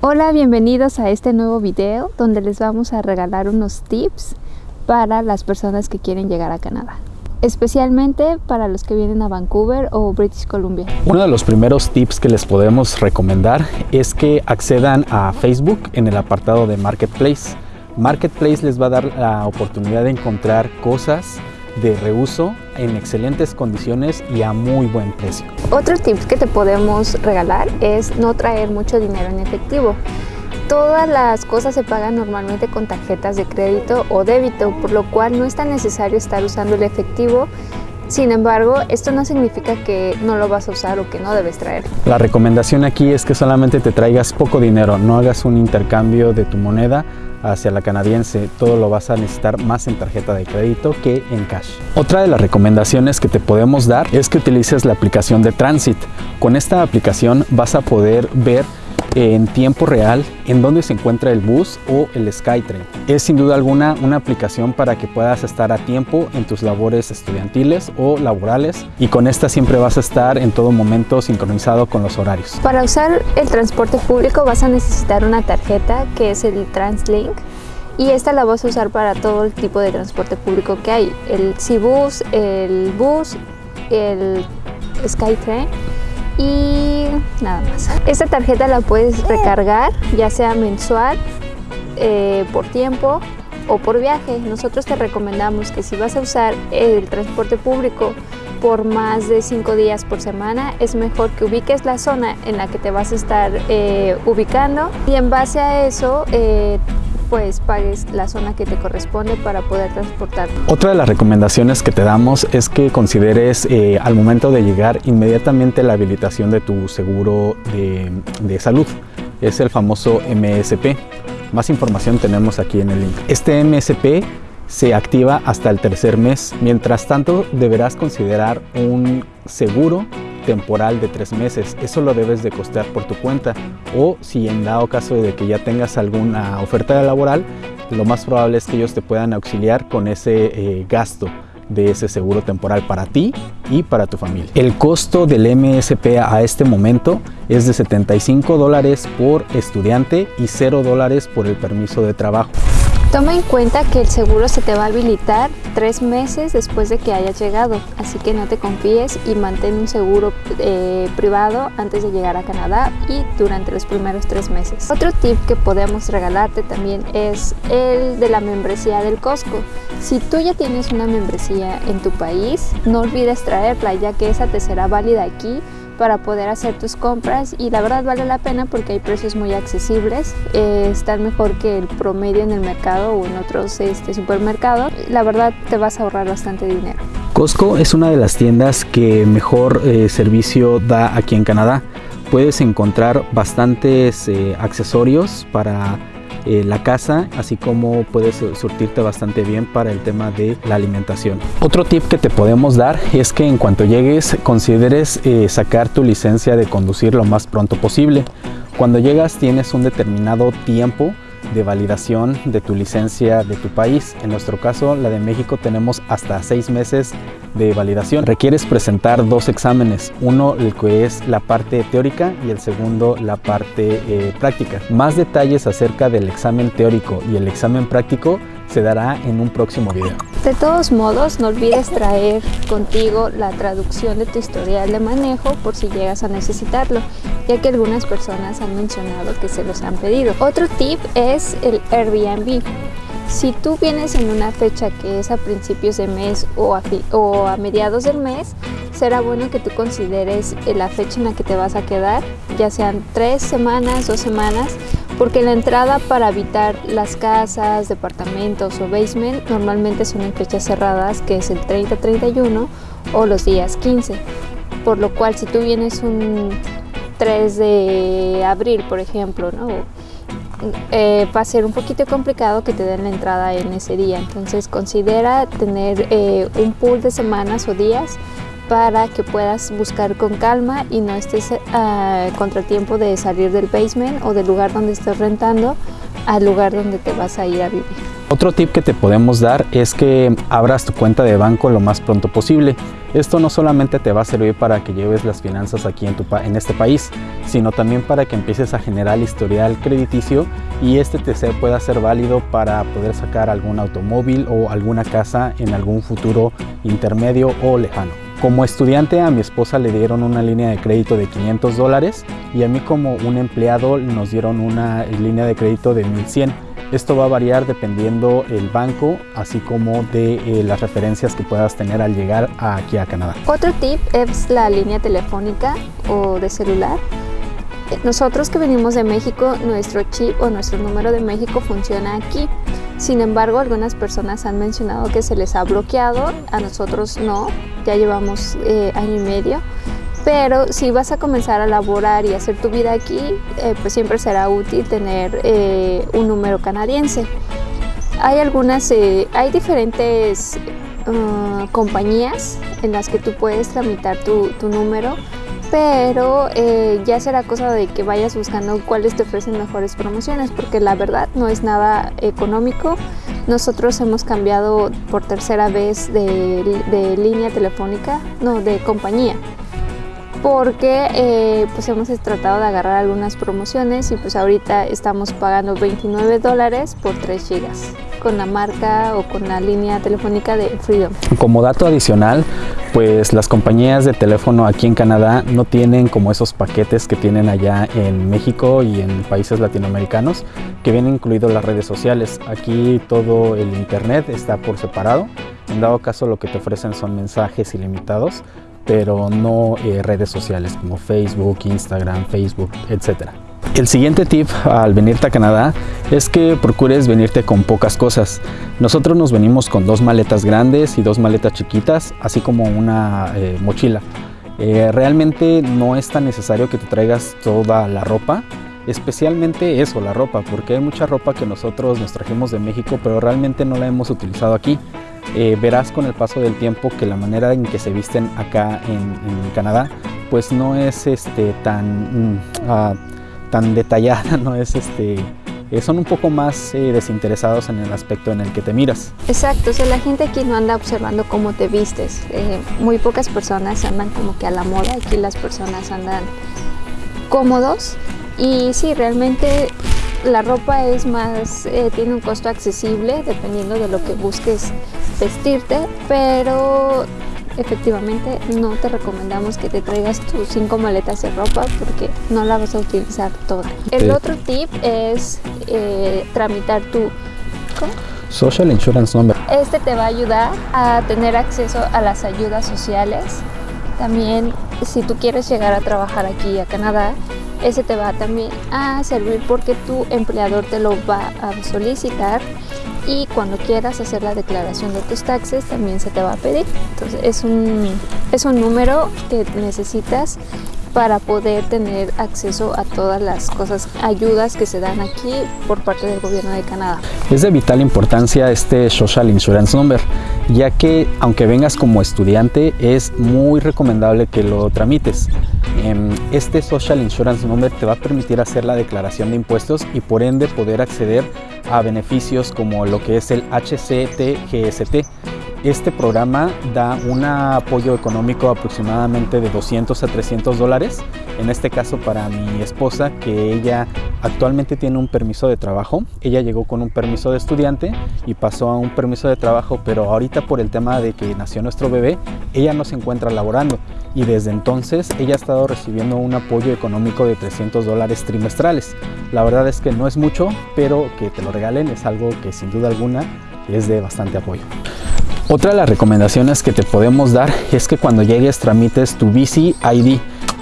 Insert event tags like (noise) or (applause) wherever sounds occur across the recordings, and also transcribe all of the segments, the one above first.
Hola, bienvenidos a este nuevo video donde les vamos a regalar unos tips para las personas que quieren llegar a Canadá especialmente para los que vienen a Vancouver o British Columbia. Uno de los primeros tips que les podemos recomendar es que accedan a Facebook en el apartado de Marketplace. Marketplace les va a dar la oportunidad de encontrar cosas de reuso en excelentes condiciones y a muy buen precio. Otro tip que te podemos regalar es no traer mucho dinero en efectivo. Todas las cosas se pagan normalmente con tarjetas de crédito o débito, por lo cual no es tan necesario estar usando el efectivo sin embargo, esto no significa que no lo vas a usar o que no debes traer. La recomendación aquí es que solamente te traigas poco dinero, no hagas un intercambio de tu moneda hacia la canadiense, todo lo vas a necesitar más en tarjeta de crédito que en cash. Otra de las recomendaciones que te podemos dar es que utilices la aplicación de Transit. Con esta aplicación vas a poder ver en tiempo real en dónde se encuentra el bus o el SkyTrain. Es sin duda alguna una aplicación para que puedas estar a tiempo en tus labores estudiantiles o laborales y con esta siempre vas a estar en todo momento sincronizado con los horarios. Para usar el transporte público vas a necesitar una tarjeta que es el TransLink y esta la vas a usar para todo el tipo de transporte público que hay, el C-Bus, el bus, el SkyTrain y nada más. Esta tarjeta la puedes recargar ya sea mensual, eh, por tiempo o por viaje. Nosotros te recomendamos que si vas a usar el transporte público por más de cinco días por semana, es mejor que ubiques la zona en la que te vas a estar eh, ubicando y en base a eso eh, pues pagues la zona que te corresponde para poder transportar. Otra de las recomendaciones que te damos es que consideres eh, al momento de llegar inmediatamente la habilitación de tu seguro de, de salud. Es el famoso MSP. Más información tenemos aquí en el link. Este MSP se activa hasta el tercer mes. Mientras tanto, deberás considerar un seguro temporal de tres meses. Eso lo debes de costear por tu cuenta o si en dado caso de que ya tengas alguna oferta laboral, lo más probable es que ellos te puedan auxiliar con ese eh, gasto de ese seguro temporal para ti y para tu familia. El costo del MSP a este momento es de 75 dólares por estudiante y 0 dólares por el permiso de trabajo. Toma en cuenta que el seguro se te va a habilitar tres meses después de que hayas llegado, así que no te confíes y mantén un seguro eh, privado antes de llegar a Canadá y durante los primeros tres meses. Otro tip que podemos regalarte también es el de la membresía del Costco. Si tú ya tienes una membresía en tu país, no olvides traerla ya que esa te será válida aquí para poder hacer tus compras y la verdad vale la pena porque hay precios muy accesibles, eh, están mejor que el promedio en el mercado o en otros este, supermercados, la verdad te vas a ahorrar bastante dinero. Costco es una de las tiendas que mejor eh, servicio da aquí en Canadá. Puedes encontrar bastantes eh, accesorios para eh, la casa, así como puedes surtirte bastante bien para el tema de la alimentación. Otro tip que te podemos dar es que en cuanto llegues consideres eh, sacar tu licencia de conducir lo más pronto posible. Cuando llegas tienes un determinado tiempo de validación de tu licencia de tu país. En nuestro caso, la de México, tenemos hasta seis meses de validación. Requieres presentar dos exámenes, uno el que es la parte teórica y el segundo la parte eh, práctica. Más detalles acerca del examen teórico y el examen práctico se dará en un próximo video. De todos modos, no olvides traer contigo la traducción de tu historial de manejo por si llegas a necesitarlo, ya que algunas personas han mencionado que se los han pedido. Otro tip es el Airbnb. Si tú vienes en una fecha que es a principios de mes o a, o mediados del mes, será bueno que tú consideres la fecha en la que te vas a quedar, ya sean tres semanas, dos semanas, porque la entrada para habitar las casas, departamentos o basement normalmente son en fechas cerradas, que es el 30-31 o los días 15. Por lo cual, si tú vienes un 3 de abril, por ejemplo, ¿no? Eh, va a ser un poquito complicado que te den la entrada en ese día. Entonces considera tener eh, un pool de semanas o días para que puedas buscar con calma y no estés uh, contratiempo de salir del basement o del lugar donde estés rentando al lugar donde te vas a ir a vivir. Otro tip que te podemos dar es que abras tu cuenta de banco lo más pronto posible. Esto no solamente te va a servir para que lleves las finanzas aquí en, tu, este país, sino también para que empieces a generar historial crediticio y este TC pueda ser válido para poder sacar algún automóvil o alguna casa en algún futuro intermedio o lejano. Como estudiante a mi esposa le dieron una línea de crédito de 500 dólares y a mí como un empleado nos dieron una línea de crédito de 1100. Esto va a variar dependiendo el banco, así como de eh, las referencias que puedas tener al llegar aquí a Canadá. Otro tip es la línea telefónica o de celular. Nosotros que venimos de México, nuestro chip o nuestro número de México funciona aquí. Sin embargo, algunas personas han mencionado que se les ha bloqueado, a nosotros no, ya llevamos eh, año y medio. Pero si vas a comenzar a laborar y hacer tu vida aquí, eh, pues siempre será útil tener eh, un número canadiense. Hay algunas, hay diferentes uh, compañías en las que tú puedes tramitar tu, tu número pero eh, ya será cosa de que vayas buscando cuáles te ofrecen mejores promociones, porque la verdad no es nada económico. Nosotros hemos cambiado por tercera vez de, línea telefónica, no, de compañía, porque eh, pues hemos tratado de agarrar algunas promociones y pues ahorita estamos pagando 29 dólares por 3 gigas con la marca o con la línea telefónica de Freedom. Como dato adicional, pues las compañías de teléfono aquí en Canadá no tienen como esos paquetes que tienen allá en México y en países latinoamericanos que vienen incluidos las redes sociales. Aquí todo el internet está por separado. En dado caso lo que te ofrecen son mensajes ilimitados, pero no eh, redes sociales como Facebook, Instagram, Facebook, etcétera. El siguiente tip al venirte a Canadá es que procures venirte con pocas cosas. Nosotros nos venimos con dos maletas grandes y dos maletas chiquitas, así como una eh, mochila. Eh, realmente no es tan necesario que te traigas toda la ropa, especialmente eso, la ropa, porque hay mucha ropa que nosotros nos trajimos de México, pero realmente no la hemos utilizado aquí. Eh, verás con el paso del tiempo que la manera en que se visten acá en, Canadá, pues no es este, tan... Ah, tan detallada, (laughs) no es este eh, son un poco más eh, desinteresados en el aspecto en el que te miras. Exacto, o sea, la gente aquí no anda observando cómo te vistes. Eh, muy pocas personas andan como que a la moda, aquí las personas andan cómodos y sí, realmente la ropa es más, tiene un costo accesible dependiendo de lo que busques vestirte, pero efectivamente no te recomendamos que te traigas tus cinco maletas de ropa porque no la vas a utilizar toda. El otro tip es eh, tramitar tu Social Insurance Number. Este te va a ayudar a tener acceso a las ayudas sociales. También si tú quieres llegar a trabajar aquí a Canadá, ese te va también a servir porque tu empleador te lo va a solicitar y cuando quieras hacer la declaración de tus taxes también se te va a pedir. Entonces es un, es un número que necesitas para poder tener acceso a todas las cosas, ayudas que se dan aquí por parte del gobierno de Canadá. Es de vital importancia este Social Insurance Number, ya que aunque vengas como estudiante es muy recomendable que lo tramites. Em, este Social Insurance Number te va a permitir hacer la declaración de impuestos y por ende poder acceder beneficios como lo que es el HCTGST. Este programa da un apoyo económico aproximadamente de 200 a 300 dólares, en este caso para mi esposa que ella actualmente tiene un permiso de trabajo, ella llegó con un permiso de estudiante y pasó a un permiso de trabajo, pero ahorita por el tema de que nació nuestro bebé, ella no se encuentra laborando y desde entonces ella ha estado recibiendo un apoyo económico de 300 dólares trimestrales. La verdad es que no es mucho, pero que te lo regalen es algo que sin duda alguna es de bastante apoyo. Otra de las recomendaciones que te podemos dar es que cuando llegues tramites tu BC ID.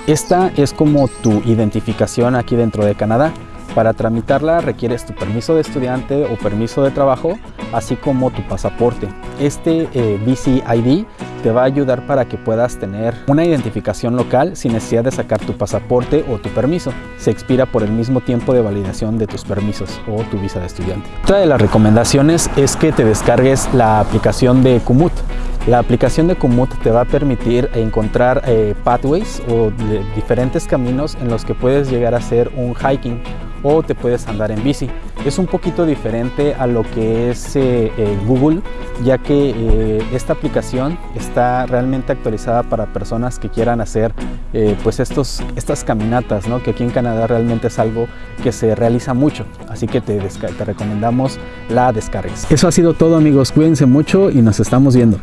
Esta es como tu identificación aquí dentro de Canadá. Para tramitarla requieres tu permiso de estudiante o permiso de trabajo, así como tu pasaporte. Este eh, BC ID te va a ayudar para que puedas tener una identificación local sin necesidad de sacar tu pasaporte o tu permiso. Se expira por el mismo tiempo de validación de tus permisos o tu visa de estudiante. Otra de las recomendaciones es que te descargues la aplicación de Kumut. La aplicación de Kumut te va a permitir encontrar eh, pathways o diferentes caminos en los que puedes llegar a hacer un hiking o te puedes andar en bici. es un poquito diferente a lo que es eh, eh, Google, ya que eh, esta aplicación está realmente actualizada para personas que quieran hacer pues estos, estas caminatas, ¿no? que aquí en Canadá realmente es algo que se realiza mucho, así que te, te recomendamos la descargues. Eso ha sido todo amigos, cuídense mucho y nos estamos viendo.